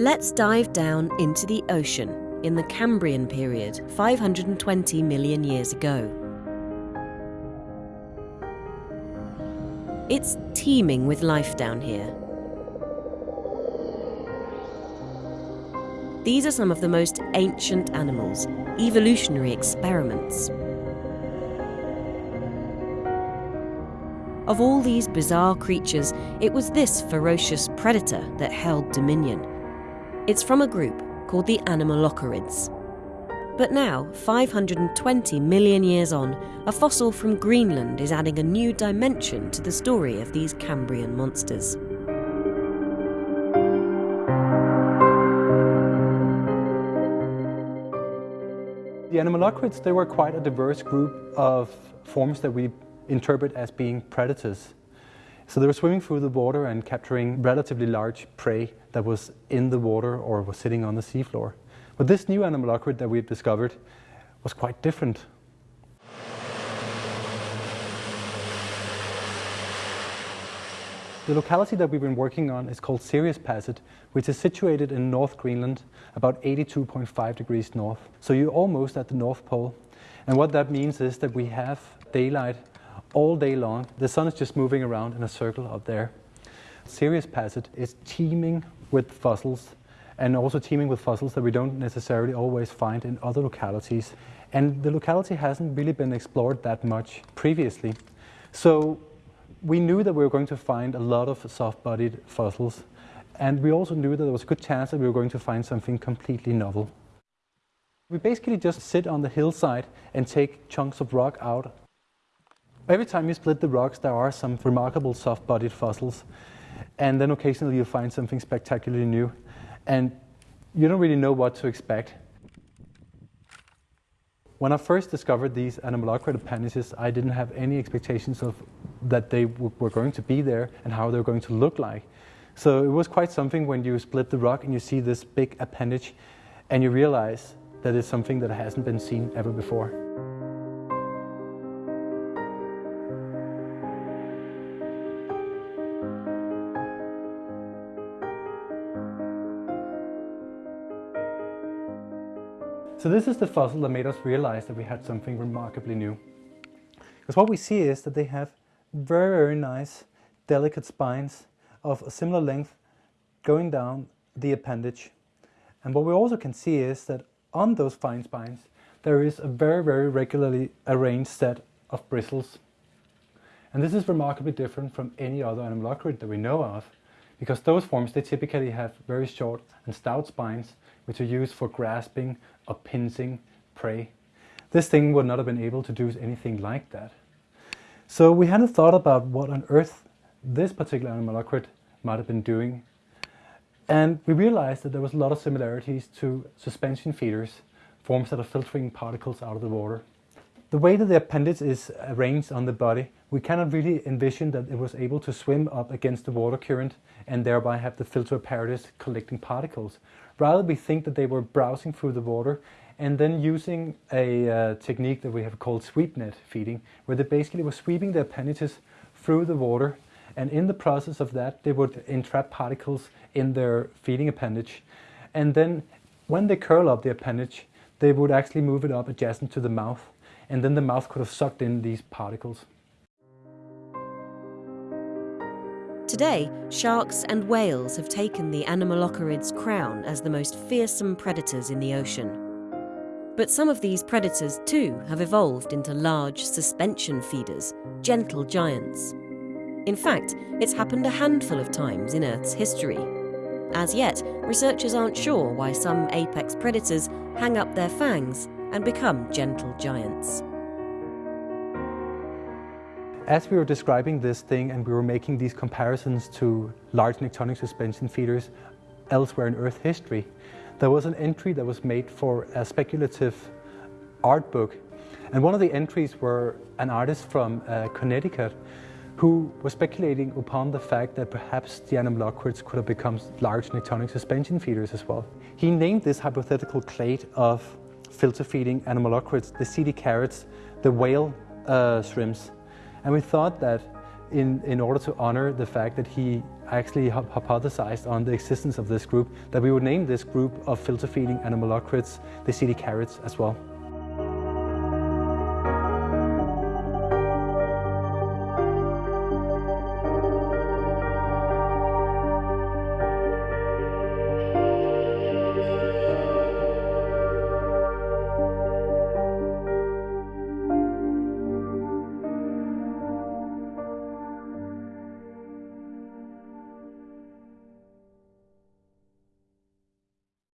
Let's dive down into the ocean in the Cambrian period, 520 million years ago. It's teeming with life down here. These are some of the most ancient animals, evolutionary experiments. Of all these bizarre creatures, it was this ferocious predator that held dominion. It's from a group called the Anomalocarids. But now, 520 million years on, a fossil from Greenland is adding a new dimension to the story of these Cambrian monsters. The Anomalocarids, they were quite a diverse group of forms that we interpret as being predators. So they were swimming through the water and capturing relatively large prey that was in the water or was sitting on the seafloor. But this new animal Anomalocarid that we've discovered was quite different. The locality that we've been working on is called Sirius Passet, which is situated in North Greenland, about 82.5 degrees north. So you're almost at the North Pole. And what that means is that we have daylight all day long. The sun is just moving around in a circle up there. Sirius Passet is teeming with fossils and also teeming with fossils that we don't necessarily always find in other localities. And the locality hasn't really been explored that much previously. So we knew that we were going to find a lot of soft-bodied fossils, and we also knew that there was a good chance that we were going to find something completely novel. We basically just sit on the hillside and take chunks of rock out. Every time you split the rocks, there are some remarkable soft-bodied fossils, and then occasionally you find something spectacularly new and you don't really know what to expect. When I first discovered these anomalocarid appendages, I didn't have any expectations of that they were going to be there and how they were going to look like. So it was quite something when you split the rock and you see this big appendage and you realize that it's something that hasn't been seen ever before. So this is the fossil that made us realize that we had something remarkably new. Because what we see is that they have very, very nice, delicate spines of a similar length going down the appendage. And what we also can see is that on those fine spines, there is a very, very regularly arranged set of bristles. And this is remarkably different from any other anomalocarid that we know of, because those forms, they typically have very short and stout spines, which are used for grasping or pincing prey. This thing would not have been able to do anything like that. So we hadn't thought about what on earth this particular anomalocarid might have been doing. And we realized that there was a lot of similarities to suspension feeders, forms that are filtering particles out of the water. The way that the appendage is arranged on the body, we cannot really envision that it was able to swim up against the water current and thereby have the filter apparatus collecting particles. Rather, we think that they were browsing through the water and then using a uh, technique that we have called sweep net feeding, where they basically were sweeping the appendages through the water. And in the process of that they would entrap particles in their feeding appendage. And then when they curl up the appendage they would actually move it up adjacent to the mouth and then the mouth could have sucked in these particles. Today, sharks and whales have taken the Anomalocarid's crown as the most fearsome predators in the ocean. But some of these predators too have evolved into large suspension feeders, gentle giants. In fact, it's happened a handful of times in Earth's history. As yet, researchers aren't sure why some apex predators hang up their fangs and become gentle giants. As we were describing this thing and we were making these comparisons to large nektonic suspension feeders elsewhere in Earth history, there was an entry that was made for a speculative art book. And one of the entries were an artist from uh, Connecticut who was speculating upon the fact that perhaps the anomalocarids could have become large nektonic suspension feeders as well. He named this hypothetical clade of filter feeding anomalocarids, the Cetiocarids, the whale uh, shrimps. And we thought that in, in order to honor the fact that he actually hypothesized on the existence of this group, that we would name this group of filter feeding anomalocarids the cetiocarids as well.